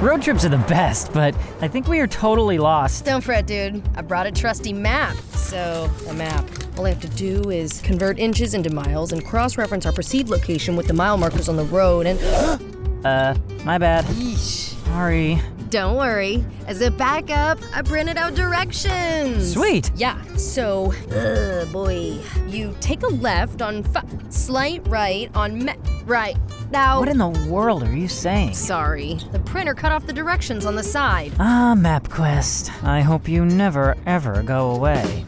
Road trips are the best, but I think we are totally lost. Don't fret, dude. I brought a trusty map. So, a map. All I have to do is convert inches into miles and cross reference our proceed location with the mile markers on the road and. Uh, my bad. Yeesh. Sorry. Don't worry. As a backup, I printed out directions. Sweet. Yeah, so, uh, boy, you take a left on slight right on right. Now, What in the world are you saying? sorry, the printer cut off the directions on the side. Ah, MapQuest. I hope you never, ever go away.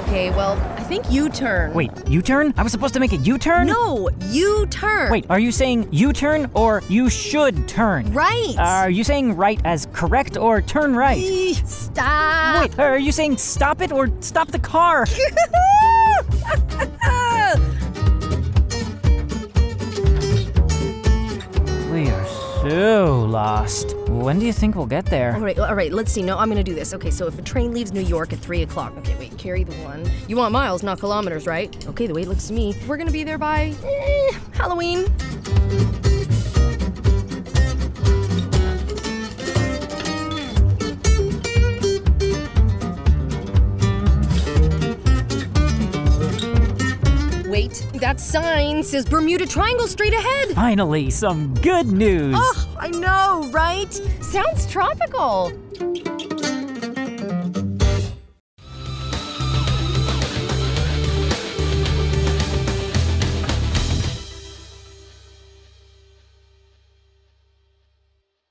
Okay, well, I think you turn. Wait, U-turn? I was supposed to make a U-turn? No, you turn. Wait, are you saying U-turn or you should turn? Right. Are you saying right as correct or turn right? Eeh, Stop. Wait, are you saying stop it or stop the car? lost. When do you think we'll get there? all right, all right, let's see. No, I'm gonna do this. Okay, so if a train leaves New York at 3 o'clock, okay, wait, carry the one. You want miles, not kilometers, right? Okay, the way it looks to me, we're gonna be there by eh, Halloween. Wait, that sign says Bermuda Triangle straight ahead. Finally, some good news. Oh, I know, right? Sounds tropical.